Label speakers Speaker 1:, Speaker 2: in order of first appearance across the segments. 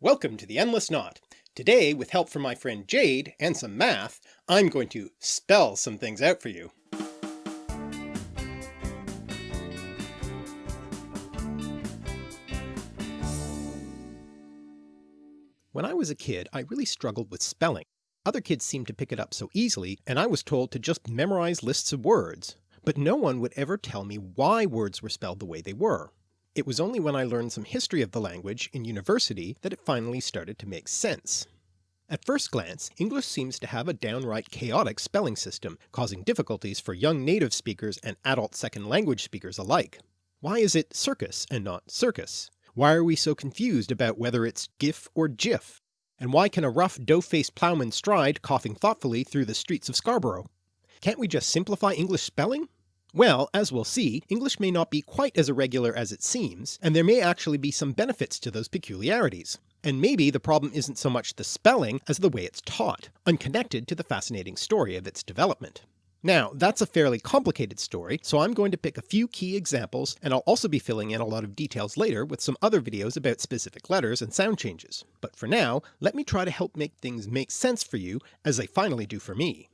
Speaker 1: Welcome to the Endless Knot. Today, with help from my friend Jade and some math, I'm going to spell some things out for you. When I was a kid, I really struggled with spelling. Other kids seemed to pick it up so easily, and I was told to just memorize lists of words, but no one would ever tell me why words were spelled the way they were. It was only when I learned some history of the language in university that it finally started to make sense. At first glance, English seems to have a downright chaotic spelling system, causing difficulties for young native speakers and adult second language speakers alike. Why is it circus and not circus? Why are we so confused about whether it's GIF or JIF? And why can a rough dough-faced ploughman stride coughing thoughtfully through the streets of Scarborough? Can't we just simplify English spelling? Well, as we'll see, English may not be quite as irregular as it seems, and there may actually be some benefits to those peculiarities. And maybe the problem isn't so much the spelling as the way it's taught, unconnected to the fascinating story of its development. Now that's a fairly complicated story, so I'm going to pick a few key examples and I'll also be filling in a lot of details later with some other videos about specific letters and sound changes. But for now, let me try to help make things make sense for you as they finally do for me.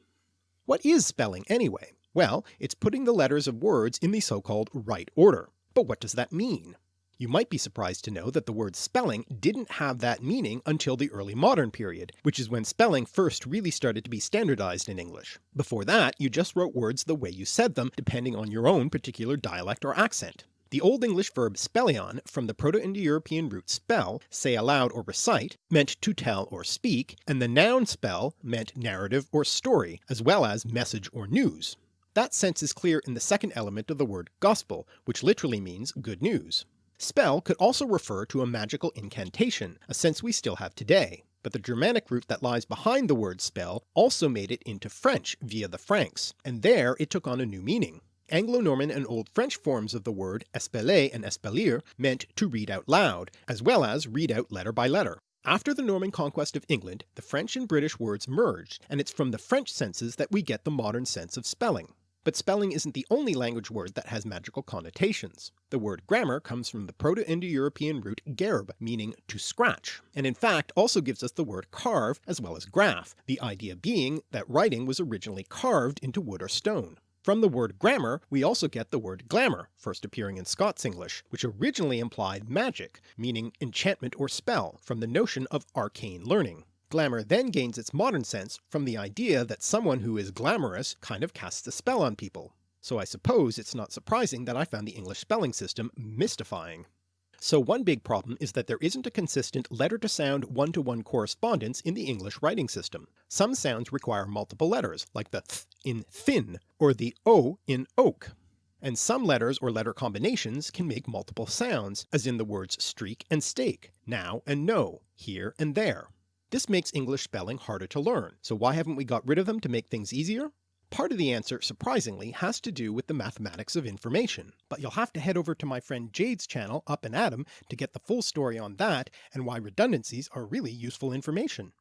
Speaker 1: What is spelling anyway? Well, it's putting the letters of words in the so-called right order. But what does that mean? You might be surprised to know that the word spelling didn't have that meaning until the early modern period, which is when spelling first really started to be standardized in English. Before that you just wrote words the way you said them depending on your own particular dialect or accent. The Old English verb spellian from the Proto-Indo-European root spell, say aloud or recite, meant to tell or speak, and the noun spell meant narrative or story, as well as message or news. That sense is clear in the second element of the word gospel, which literally means good news. Spell could also refer to a magical incantation, a sense we still have today, but the Germanic root that lies behind the word spell also made it into French via the Franks, and there it took on a new meaning. Anglo-Norman and Old French forms of the word espeler and espelire meant to read out loud, as well as read out letter by letter. After the Norman conquest of England, the French and British words merged, and it's from the French senses that we get the modern sense of spelling. But spelling isn't the only language word that has magical connotations. The word grammar comes from the Proto-Indo-European root gerb, meaning to scratch, and in fact also gives us the word carve as well as graph, the idea being that writing was originally carved into wood or stone. From the word grammar we also get the word glamour, first appearing in Scots English, which originally implied magic, meaning enchantment or spell, from the notion of arcane learning. Glamour then gains its modern sense from the idea that someone who is glamorous kind of casts a spell on people, so I suppose it's not surprising that I found the English spelling system mystifying. So one big problem is that there isn't a consistent letter to sound one-to-one correspondence in the English writing system. Some sounds require multiple letters, like the th in thin, or the o in oak, and some letters or letter combinations can make multiple sounds, as in the words streak and stake, now and no, here and there. This makes English spelling harder to learn, so why haven't we got rid of them to make things easier? Part of the answer, surprisingly, has to do with the mathematics of information, but you'll have to head over to my friend Jade's channel Up and Atom to get the full story on that and why redundancies are really useful information.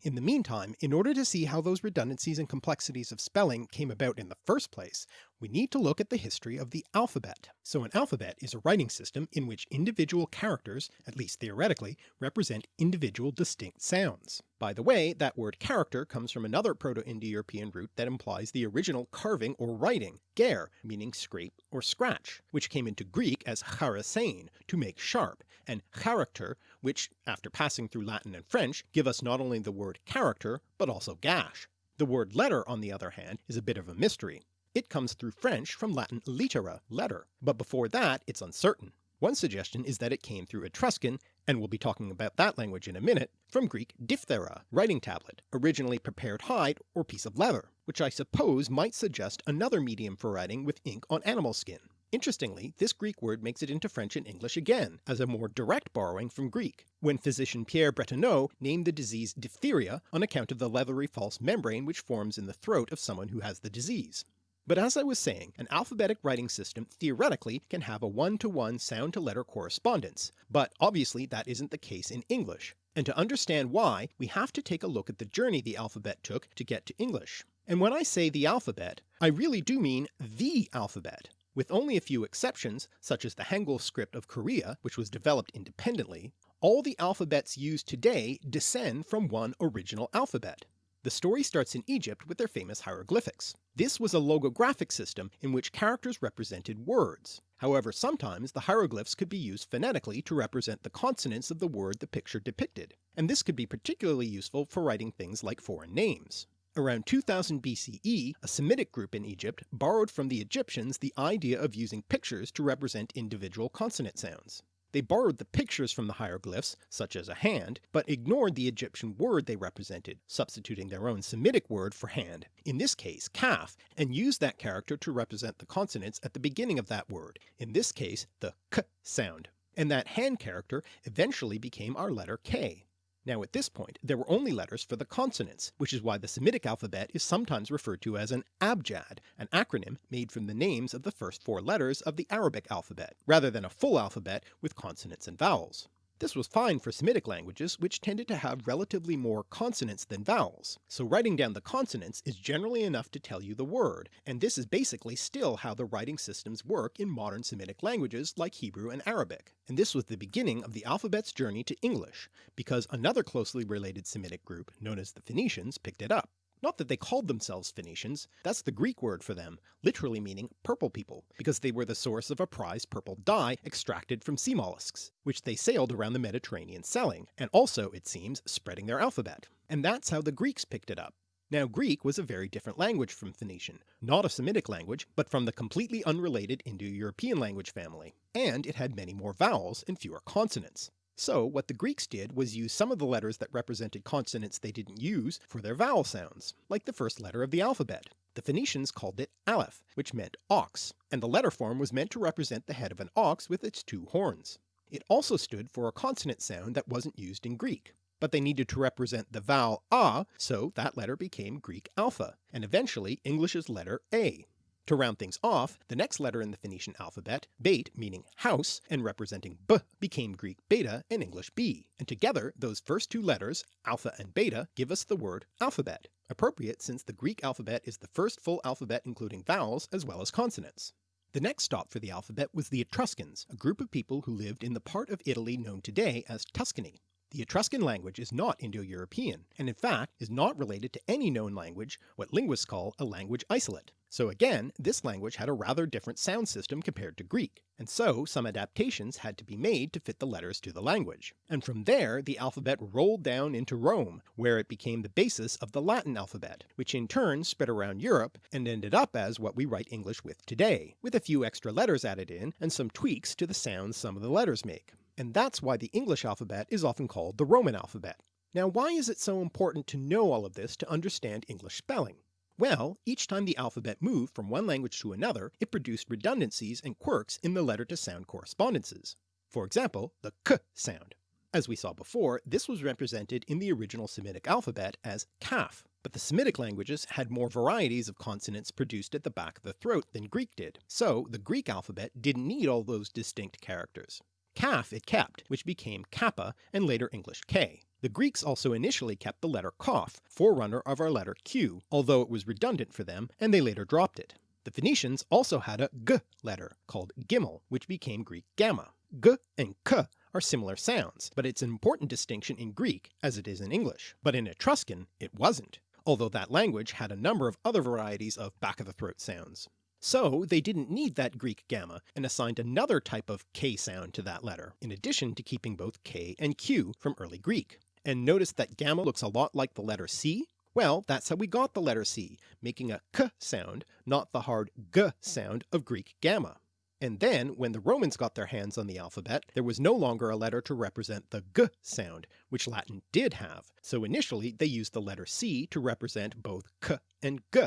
Speaker 1: In the meantime, in order to see how those redundancies and complexities of spelling came about in the first place, we need to look at the history of the alphabet. So an alphabet is a writing system in which individual characters, at least theoretically, represent individual distinct sounds. By the way, that word character comes from another Proto-Indo-European root that implies the original carving or writing, ger, meaning scrape or scratch, which came into Greek as charasein, to make sharp, and character, which, after passing through Latin and French, give us not only the word character, but also gash. The word letter, on the other hand, is a bit of a mystery. It comes through French from Latin littera, letter, but before that it's uncertain. One suggestion is that it came through Etruscan, and we'll be talking about that language in a minute, from Greek diphthera, writing tablet, originally prepared hide or piece of leather, which I suppose might suggest another medium for writing with ink on animal skin. Interestingly, this Greek word makes it into French and English again, as a more direct borrowing from Greek, when physician Pierre Bretonneau named the disease diphtheria on account of the leathery false membrane which forms in the throat of someone who has the disease. But as I was saying, an alphabetic writing system theoretically can have a one-to-one sound-to-letter correspondence, but obviously that isn't the case in English, and to understand why we have to take a look at the journey the alphabet took to get to English. And when I say the alphabet, I really do mean the alphabet. With only a few exceptions, such as the Hangul script of Korea, which was developed independently, All the alphabets used today descend from one original alphabet. The story starts in Egypt with their famous hieroglyphics. This was a logographic system in which characters represented words. However sometimes the hieroglyphs could be used phonetically to represent the consonants of the word the picture depicted, and this could be particularly useful for writing things like foreign names. Around 2000 BCE, a Semitic group in Egypt borrowed from the Egyptians the idea of using pictures to represent individual consonant sounds. They borrowed the pictures from the hieroglyphs, such as a hand, but ignored the Egyptian word they represented, substituting their own Semitic word for hand, in this case kaf, and used that character to represent the consonants at the beginning of that word, in this case the k sound. And that hand character eventually became our letter k. Now at this point there were only letters for the consonants, which is why the Semitic alphabet is sometimes referred to as an abjad, an acronym made from the names of the first four letters of the Arabic alphabet, rather than a full alphabet with consonants and vowels. This was fine for Semitic languages which tended to have relatively more consonants than vowels, so writing down the consonants is generally enough to tell you the word, and this is basically still how the writing systems work in modern Semitic languages like Hebrew and Arabic, and this was the beginning of the alphabet's journey to English, because another closely related Semitic group, known as the Phoenicians, picked it up. Not that they called themselves Phoenicians, that's the Greek word for them, literally meaning purple people, because they were the source of a prized purple dye extracted from sea mollusks, which they sailed around the Mediterranean selling, and also, it seems, spreading their alphabet. And that's how the Greeks picked it up. Now Greek was a very different language from Phoenician, not a Semitic language, but from the completely unrelated Indo-European language family, and it had many more vowels and fewer consonants. So what the Greeks did was use some of the letters that represented consonants they didn't use for their vowel sounds, like the first letter of the alphabet. The Phoenicians called it aleph, which meant ox, and the letter form was meant to represent the head of an ox with its two horns. It also stood for a consonant sound that wasn't used in Greek, but they needed to represent the vowel a, so that letter became Greek alpha, and eventually English's letter a. To round things off, the next letter in the Phoenician alphabet, bait meaning house and representing b, became Greek beta and English b, and together those first two letters, alpha and beta, give us the word alphabet, appropriate since the Greek alphabet is the first full alphabet including vowels as well as consonants. The next stop for the alphabet was the Etruscans, a group of people who lived in the part of Italy known today as Tuscany. The Etruscan language is not Indo-European, and in fact is not related to any known language, what linguists call a language isolate. So again, this language had a rather different sound system compared to Greek, and so some adaptations had to be made to fit the letters to the language. And from there the alphabet rolled down into Rome, where it became the basis of the Latin alphabet, which in turn spread around Europe and ended up as what we write English with today, with a few extra letters added in and some tweaks to the sounds some of the letters make. And that's why the English alphabet is often called the Roman alphabet. Now why is it so important to know all of this to understand English spelling? Well, each time the alphabet moved from one language to another, it produced redundancies and quirks in the letter-to-sound correspondences. For example, the k sound. As we saw before, this was represented in the original Semitic alphabet as kaf, but the Semitic languages had more varieties of consonants produced at the back of the throat than Greek did, so the Greek alphabet didn't need all those distinct characters. Kaf it kept, which became kappa and later English k. The Greeks also initially kept the letter qoph, forerunner of our letter Q, although it was redundant for them and they later dropped it. The Phoenicians also had a g letter, called gimel, which became Greek gamma. G and k are similar sounds, but it's an important distinction in Greek as it is in English, but in Etruscan it wasn't, although that language had a number of other varieties of back-of-the-throat sounds. So they didn't need that Greek gamma and assigned another type of k sound to that letter, in addition to keeping both k and q from early Greek. And notice that gamma looks a lot like the letter C? Well, that's how we got the letter C, making a k sound, not the hard g sound of Greek gamma. And then, when the Romans got their hands on the alphabet, there was no longer a letter to represent the g sound, which Latin did have, so initially they used the letter C to represent both k and g.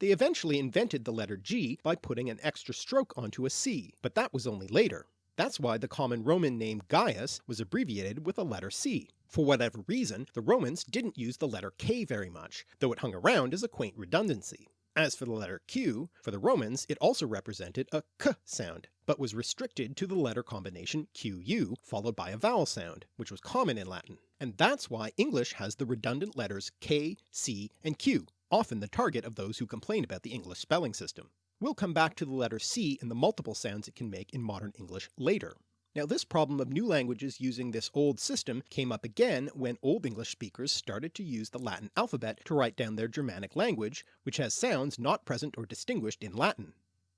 Speaker 1: They eventually invented the letter G by putting an extra stroke onto a C, but that was only later. That's why the common Roman name Gaius was abbreviated with a letter C. For whatever reason, the Romans didn't use the letter K very much, though it hung around as a quaint redundancy. As for the letter Q, for the Romans it also represented a k sound, but was restricted to the letter combination QU followed by a vowel sound, which was common in Latin. And that's why English has the redundant letters K, C, and Q, often the target of those who complain about the English spelling system. We'll come back to the letter C and the multiple sounds it can make in modern English later. Now this problem of new languages using this old system came up again when Old English speakers started to use the Latin alphabet to write down their Germanic language, which has sounds not present or distinguished in Latin.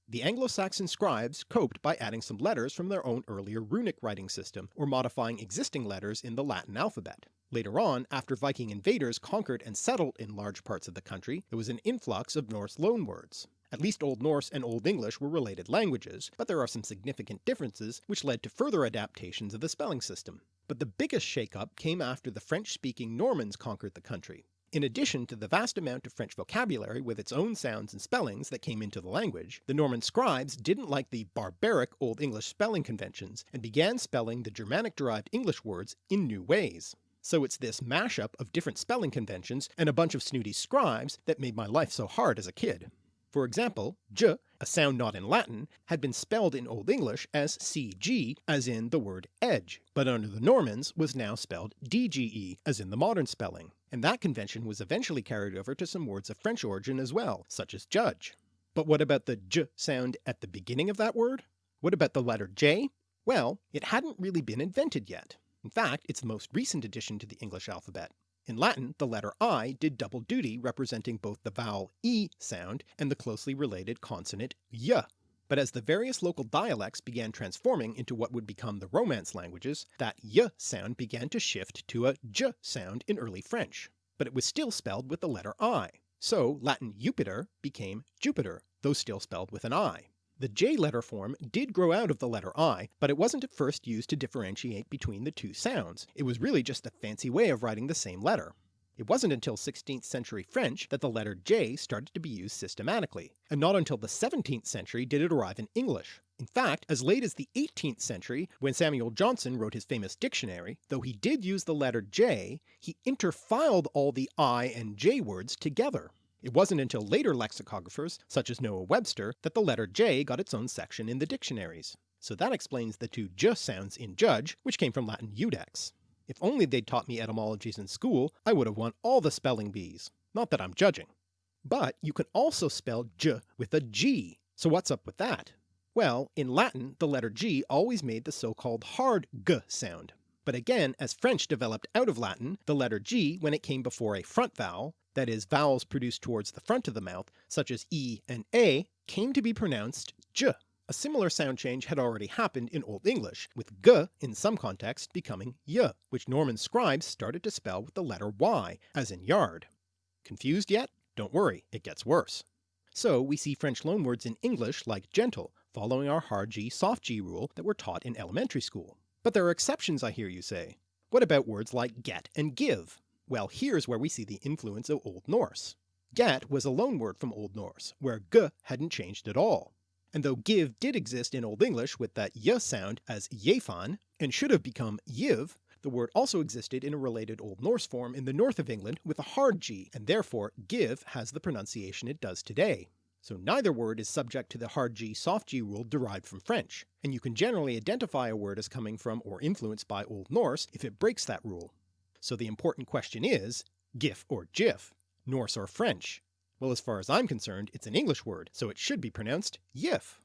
Speaker 1: The Anglo-Saxon scribes coped by adding some letters from their own earlier runic writing system, or modifying existing letters in the Latin alphabet. Later on, after Viking invaders conquered and settled in large parts of the country, there was an influx of Norse loanwords. At least Old Norse and Old English were related languages, but there are some significant differences which led to further adaptations of the spelling system. But the biggest shake-up came after the French-speaking Normans conquered the country. In addition to the vast amount of French vocabulary with its own sounds and spellings that came into the language, the Norman scribes didn't like the barbaric Old English spelling conventions and began spelling the Germanic-derived English words in new ways. So it's this mashup of different spelling conventions and a bunch of snooty scribes that made my life so hard as a kid. For example, j, a sound not in Latin, had been spelled in Old English as cg as in the word edge, but under the Normans was now spelled dge as in the modern spelling, and that convention was eventually carried over to some words of French origin as well, such as judge. But what about the j sound at the beginning of that word? What about the letter j? Well, it hadn't really been invented yet. In fact, it's the most recent addition to the English alphabet. In Latin the letter I did double duty representing both the vowel e sound and the closely related consonant y. But as the various local dialects began transforming into what would become the Romance languages, that y sound began to shift to a j sound in early French, but it was still spelled with the letter I, so Latin Jupiter became Jupiter, though still spelled with an I. The J letter form did grow out of the letter I, but it wasn't at first used to differentiate between the two sounds, it was really just a fancy way of writing the same letter. It wasn't until 16th century French that the letter J started to be used systematically, and not until the 17th century did it arrive in English. In fact, as late as the 18th century, when Samuel Johnson wrote his famous dictionary, though he did use the letter J, he interfiled all the I and J words together. It wasn't until later lexicographers, such as Noah Webster, that the letter J got its own section in the dictionaries. So that explains the two j sounds in judge, which came from Latin judex. If only they'd taught me etymologies in school, I would have won all the spelling bees. Not that I'm judging. But you can also spell j with a g, so what's up with that? Well, in Latin the letter g always made the so-called hard g sound. But again, as French developed out of Latin, the letter g, when it came before a front vowel, that is vowels produced towards the front of the mouth, such as e and a, came to be pronounced j. A similar sound change had already happened in Old English, with g in some contexts becoming y, which Norman scribes started to spell with the letter y, as in yard. Confused yet? Don't worry, it gets worse. So we see French loanwords in English like gentle, following our hard G soft G rule that were taught in elementary school. But there are exceptions I hear you say. What about words like get and give? Well here's where we see the influence of Old Norse. Get was a loanword from Old Norse, where g hadn't changed at all. And though give did exist in Old English with that y sound as yefan, and should have become yiv, the word also existed in a related Old Norse form in the north of England with a hard g, and therefore give has the pronunciation it does today. So neither word is subject to the hard G soft G rule derived from French, and you can generally identify a word as coming from or influenced by Old Norse if it breaks that rule. So the important question is, GIF or JIF, Norse or French? Well as far as I'm concerned it's an English word, so it should be pronounced YIF.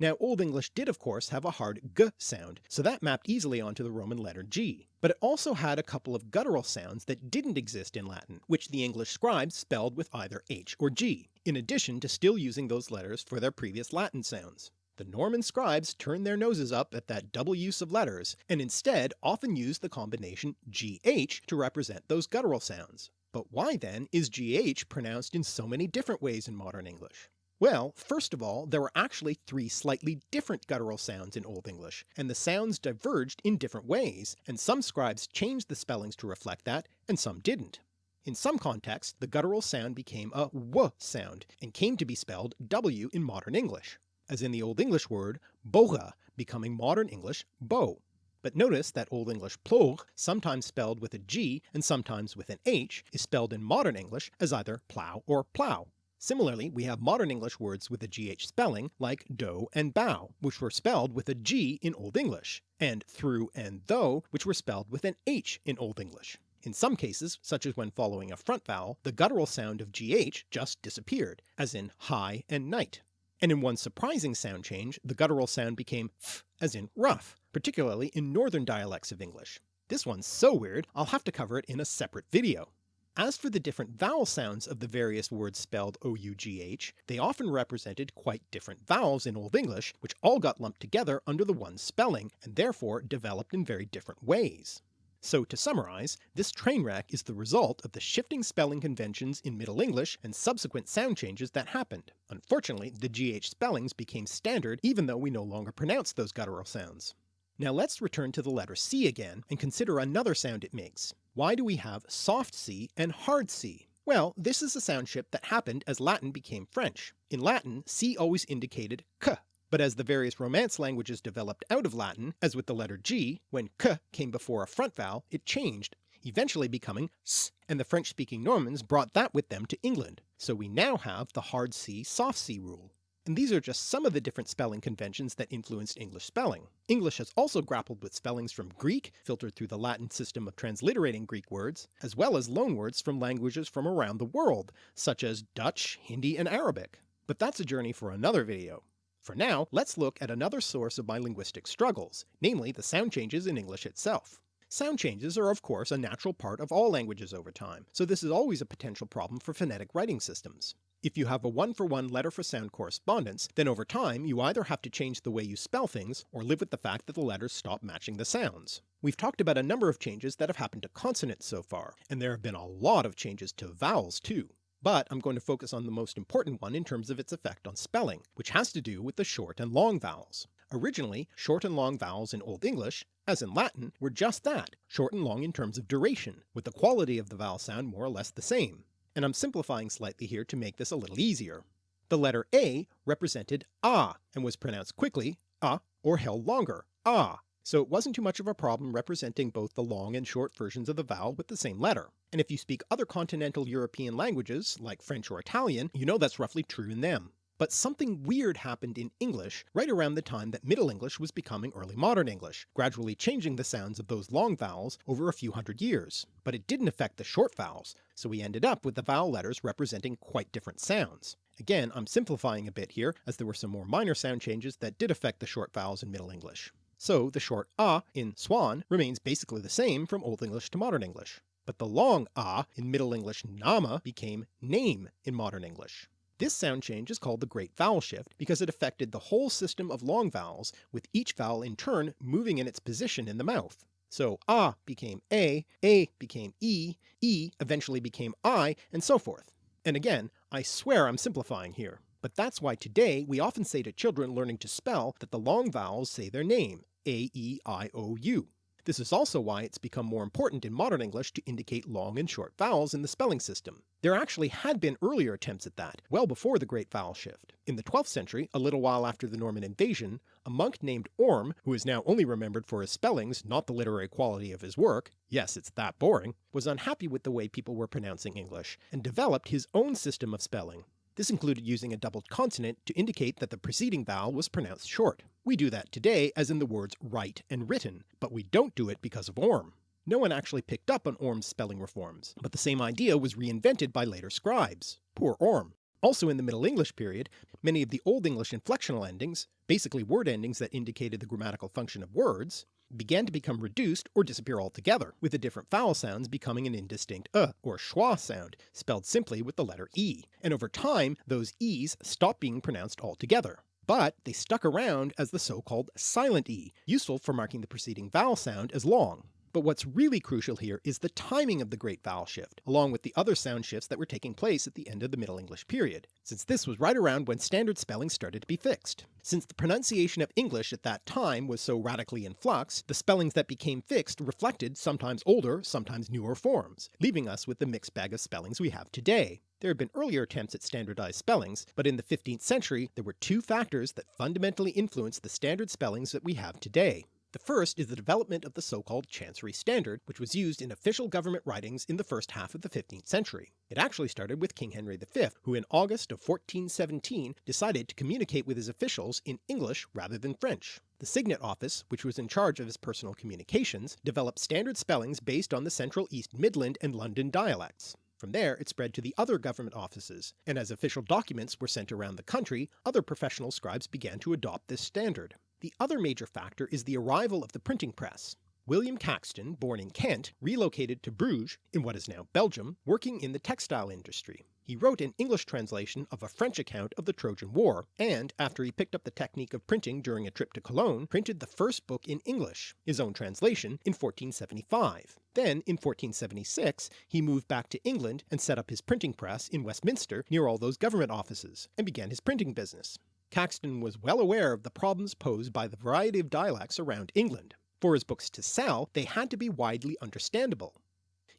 Speaker 1: Now Old English did of course have a hard g sound, so that mapped easily onto the Roman letter G, but it also had a couple of guttural sounds that didn't exist in Latin, which the English scribes spelled with either H or G, in addition to still using those letters for their previous Latin sounds. The Norman scribes turned their noses up at that double use of letters, and instead often used the combination GH to represent those guttural sounds. But why then is GH pronounced in so many different ways in modern English? Well, first of all, there were actually three slightly different guttural sounds in Old English, and the sounds diverged in different ways, and some scribes changed the spellings to reflect that, and some didn't. In some contexts, the guttural sound became a w sound, and came to be spelled w in modern English as in the Old English word boga becoming modern English bow. But notice that Old English plog, sometimes spelled with a G and sometimes with an H, is spelled in modern English as either plough or plow. Similarly, we have modern English words with a GH spelling, like dough and bough, which were spelled with a G in Old English, and through and though, which were spelled with an H in Old English. In some cases, such as when following a front vowel, the guttural sound of GH just disappeared, as in high and night and in one surprising sound change the guttural sound became f as in rough, particularly in northern dialects of English. This one's so weird I'll have to cover it in a separate video. As for the different vowel sounds of the various words spelled OUGH, they often represented quite different vowels in Old English which all got lumped together under the one spelling and therefore developed in very different ways. So to summarise, this train wreck is the result of the shifting spelling conventions in Middle English and subsequent sound changes that happened. Unfortunately the GH spellings became standard even though we no longer pronounce those guttural sounds. Now let's return to the letter C again and consider another sound it makes. Why do we have soft C and hard C? Well, this is a sound shift that happened as Latin became French. In Latin, C always indicated k, but as the various Romance languages developed out of Latin, as with the letter G, when k came before a front vowel, it changed, eventually becoming s, and the French-speaking Normans brought that with them to England, so we now have the hard C soft C rule and these are just some of the different spelling conventions that influenced English spelling. English has also grappled with spellings from Greek, filtered through the Latin system of transliterating Greek words, as well as loanwords from languages from around the world, such as Dutch, Hindi, and Arabic. But that's a journey for another video. For now, let's look at another source of my linguistic struggles, namely the sound changes in English itself. Sound changes are of course a natural part of all languages over time, so this is always a potential problem for phonetic writing systems. If you have a one-for-one -one letter for sound correspondence, then over time you either have to change the way you spell things, or live with the fact that the letters stop matching the sounds. We've talked about a number of changes that have happened to consonants so far, and there have been a lot of changes to vowels too. But I'm going to focus on the most important one in terms of its effect on spelling, which has to do with the short and long vowels. Originally, short and long vowels in Old English, as in Latin, were just that, short and long in terms of duration, with the quality of the vowel sound more or less the same and I'm simplifying slightly here to make this a little easier. The letter A represented ah and was pronounced quickly ah or held longer ah, so it wasn't too much of a problem representing both the long and short versions of the vowel with the same letter. And if you speak other continental European languages, like French or Italian, you know that's roughly true in them. But something weird happened in English right around the time that Middle English was becoming early modern English, gradually changing the sounds of those long vowels over a few hundred years. But it didn't affect the short vowels, so we ended up with the vowel letters representing quite different sounds. Again, I'm simplifying a bit here, as there were some more minor sound changes that did affect the short vowels in Middle English. So the short ah in swan remains basically the same from Old English to Modern English, but the long ah in Middle English nama became name in Modern English. This sound change is called the Great Vowel Shift because it affected the whole system of long vowels, with each vowel in turn moving in its position in the mouth. So ah became a, a became e, e eventually became i, and so forth. And again, I swear I'm simplifying here, but that's why today we often say to children learning to spell that the long vowels say their name, a, e, i, o, u. This is also why it's become more important in modern English to indicate long and short vowels in the spelling system. There actually had been earlier attempts at that, well before the Great Vowel Shift. In the 12th century, a little while after the Norman invasion, a monk named Orm, who is now only remembered for his spellings, not the literary quality of his work, yes it's that boring, was unhappy with the way people were pronouncing English, and developed his own system of spelling. This included using a doubled consonant to indicate that the preceding vowel was pronounced short. We do that today as in the words write and written, but we don't do it because of Orm. No one actually picked up on Orm's spelling reforms, but the same idea was reinvented by later scribes. Poor Orm. Also in the Middle English period, many of the Old English inflectional endings, basically word endings that indicated the grammatical function of words, began to become reduced or disappear altogether, with the different vowel sounds becoming an indistinct uh or schwa sound, spelled simply with the letter e, and over time those e's stopped being pronounced altogether. But they stuck around as the so-called silent e, useful for marking the preceding vowel sound as long. But what's really crucial here is the timing of the Great Vowel Shift, along with the other sound shifts that were taking place at the end of the Middle English period, since this was right around when standard spelling started to be fixed. Since the pronunciation of English at that time was so radically in flux, the spellings that became fixed reflected sometimes older, sometimes newer forms, leaving us with the mixed bag of spellings we have today. There had been earlier attempts at standardized spellings, but in the 15th century there were two factors that fundamentally influenced the standard spellings that we have today. The first is the development of the so-called Chancery Standard, which was used in official government writings in the first half of the 15th century. It actually started with King Henry V, who in August of 1417 decided to communicate with his officials in English rather than French. The Signet Office, which was in charge of his personal communications, developed standard spellings based on the Central East Midland and London dialects. From there it spread to the other government offices, and as official documents were sent around the country, other professional scribes began to adopt this standard. The other major factor is the arrival of the printing press. William Caxton, born in Kent, relocated to Bruges, in what is now Belgium, working in the textile industry. He wrote an English translation of a French account of the Trojan War, and after he picked up the technique of printing during a trip to Cologne, printed the first book in English, his own translation, in 1475. Then, in 1476, he moved back to England and set up his printing press in Westminster near all those government offices, and began his printing business. Caxton was well aware of the problems posed by the variety of dialects around England. For his books to sell, they had to be widely understandable.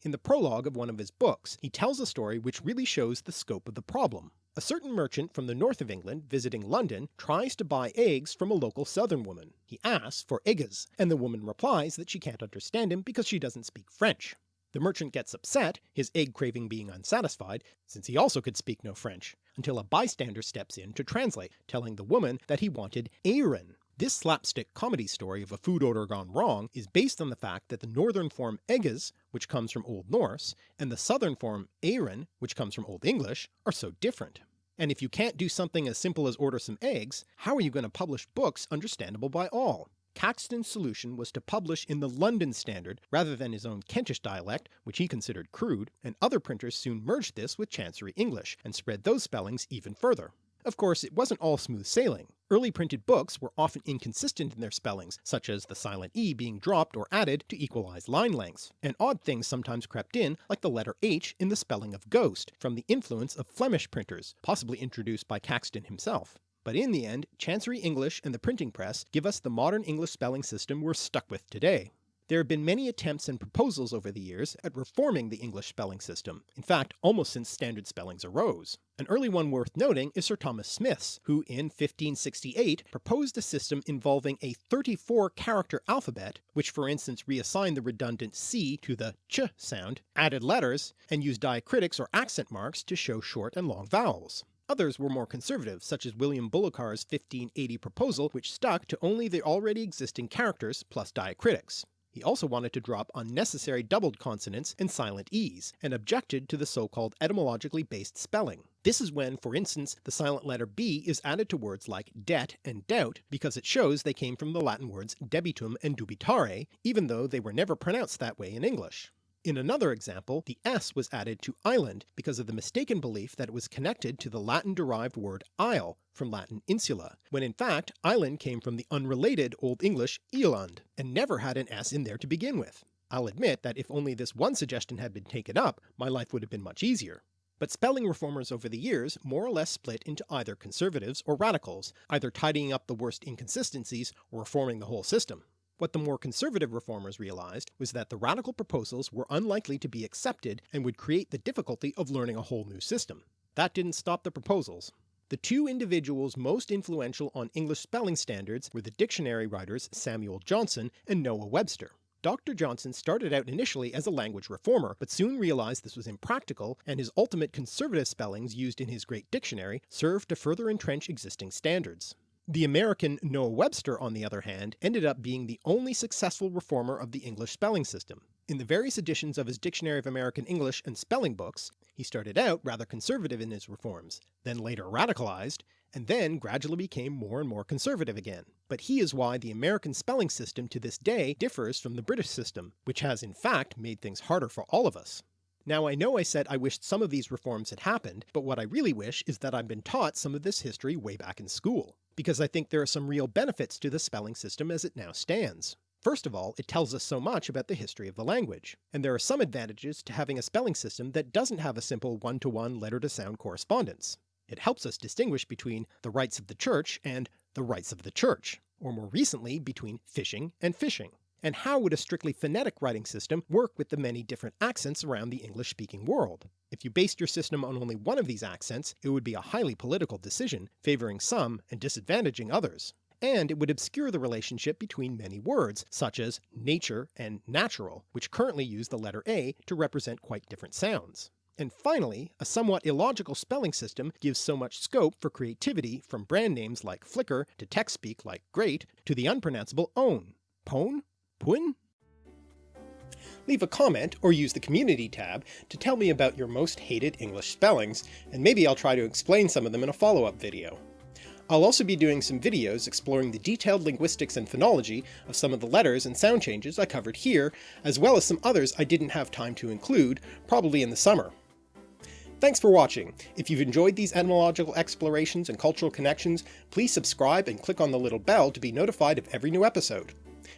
Speaker 1: In the prologue of one of his books, he tells a story which really shows the scope of the problem. A certain merchant from the north of England visiting London tries to buy eggs from a local southern woman. He asks for eggs, and the woman replies that she can't understand him because she doesn't speak French. The merchant gets upset, his egg craving being unsatisfied, since he also could speak no French, until a bystander steps in to translate, telling the woman that he wanted eyren, this slapstick comedy story of a food order gone wrong is based on the fact that the northern form Egges, which comes from Old Norse, and the southern form eyren, which comes from Old English, are so different. And if you can't do something as simple as order some eggs, how are you going to publish books understandable by all? Caxton's solution was to publish in the London Standard rather than his own Kentish dialect, which he considered crude, and other printers soon merged this with Chancery English, and spread those spellings even further. Of course, it wasn't all smooth sailing. Early printed books were often inconsistent in their spellings, such as the silent e being dropped or added to equalize line lengths, and odd things sometimes crept in like the letter h in the spelling of ghost from the influence of Flemish printers, possibly introduced by Caxton himself. But in the end, Chancery English and the printing press give us the modern English spelling system we're stuck with today. There have been many attempts and proposals over the years at reforming the English spelling system, in fact almost since standard spellings arose. An early one worth noting is Sir Thomas Smith's, who in 1568 proposed a system involving a 34 character alphabet, which for instance reassigned the redundant c to the ch sound, added letters, and used diacritics or accent marks to show short and long vowels. Others were more conservative, such as William Bullokar's 1580 proposal which stuck to only the already existing characters plus diacritics. He also wanted to drop unnecessary doubled consonants and silent e's, and objected to the so-called etymologically based spelling. This is when, for instance, the silent letter b is added to words like debt and doubt because it shows they came from the Latin words debitum and dubitare, even though they were never pronounced that way in English. In another example, the s was added to island because of the mistaken belief that it was connected to the Latin-derived word isle from Latin insula, when in fact island came from the unrelated Old English Eland, and never had an s in there to begin with. I'll admit that if only this one suggestion had been taken up, my life would have been much easier. But spelling reformers over the years more or less split into either conservatives or radicals, either tidying up the worst inconsistencies or reforming the whole system. What the more conservative reformers realised was that the radical proposals were unlikely to be accepted and would create the difficulty of learning a whole new system. That didn't stop the proposals. The two individuals most influential on English spelling standards were the dictionary writers Samuel Johnson and Noah Webster. Dr. Johnson started out initially as a language reformer, but soon realised this was impractical, and his ultimate conservative spellings used in his great dictionary served to further entrench existing standards. The American Noah Webster on the other hand ended up being the only successful reformer of the English spelling system. In the various editions of his Dictionary of American English and spelling books, he started out rather conservative in his reforms, then later radicalized, and then gradually became more and more conservative again. But he is why the American spelling system to this day differs from the British system, which has in fact made things harder for all of us. Now I know I said I wished some of these reforms had happened, but what I really wish is that I'd been taught some of this history way back in school because I think there are some real benefits to the spelling system as it now stands. First of all, it tells us so much about the history of the language, and there are some advantages to having a spelling system that doesn't have a simple one-to-one letter-to-sound correspondence. It helps us distinguish between the rights of the church and the rights of the church, or more recently between fishing and fishing. And how would a strictly phonetic writing system work with the many different accents around the English-speaking world? If you based your system on only one of these accents, it would be a highly political decision, favouring some and disadvantaging others. And it would obscure the relationship between many words, such as nature and natural, which currently use the letter A to represent quite different sounds. And finally, a somewhat illogical spelling system gives so much scope for creativity from brand names like Flickr to text speak like great to the unpronounceable own. Pone? Puin? leave a comment or use the community tab to tell me about your most hated English spellings, and maybe I'll try to explain some of them in a follow-up video. I'll also be doing some videos exploring the detailed linguistics and phonology of some of the letters and sound changes I covered here, as well as some others I didn't have time to include, probably in the summer. Thanks for watching. If you've enjoyed these etymological explorations and cultural connections, please subscribe and click on the little bell to be notified of every new episode.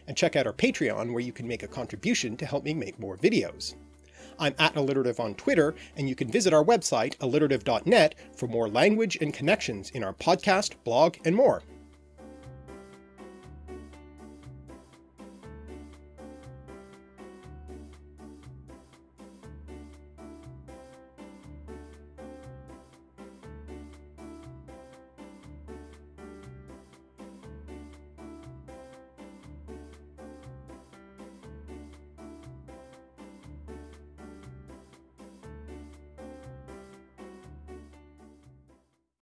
Speaker 1: And check out our Patreon where you can make a contribution to help me make more videos. I'm at alliterative on Twitter, and you can visit our website alliterative.net for more language and connections in our podcast, blog, and more.